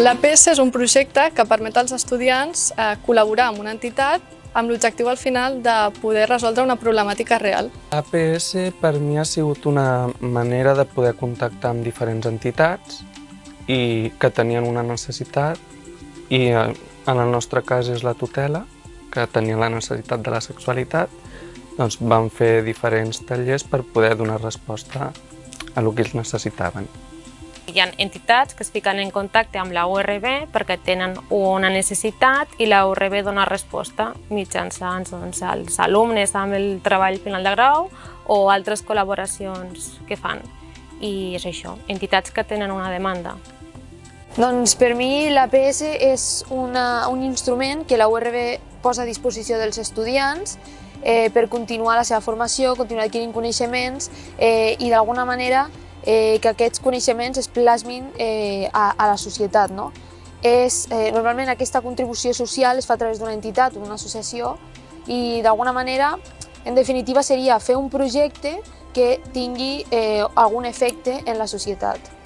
L'APS és un projecte que permet als estudiants eh, col·laborar amb una entitat amb l'objectiu al final de poder resoldre una problemàtica real. APS per mi ha sigut una manera de poder contactar amb diferents entitats i que tenien una necessitat i eh, en el nostre cas és la tutela, que tenia la necessitat de la sexualitat, doncs vam fer diferents tallers per poder donar resposta a el que ells necessitaven. Hi ha entitats que es fiquen en contacte amb la URB perquè tenen una necessitat i la URB dona resposta mitjançant doncs, els alumnes amb el treball final de grau o altres col·laboracions que fan. I és això, entitats que tenen una demanda. Doncs per mi l'APS és una, un instrument que la URB posa a disposició dels estudiants eh, per continuar la seva formació, continuar adquirint coneixements eh, i d'alguna manera eh, que aquests coneixements es plasmin eh, a, a la societat. No? És, eh, normalment aquesta contribució social es fa a través d'una entitat o d'una associació i d'alguna manera, en definitiva, seria fer un projecte que tingui eh, algun efecte en la societat.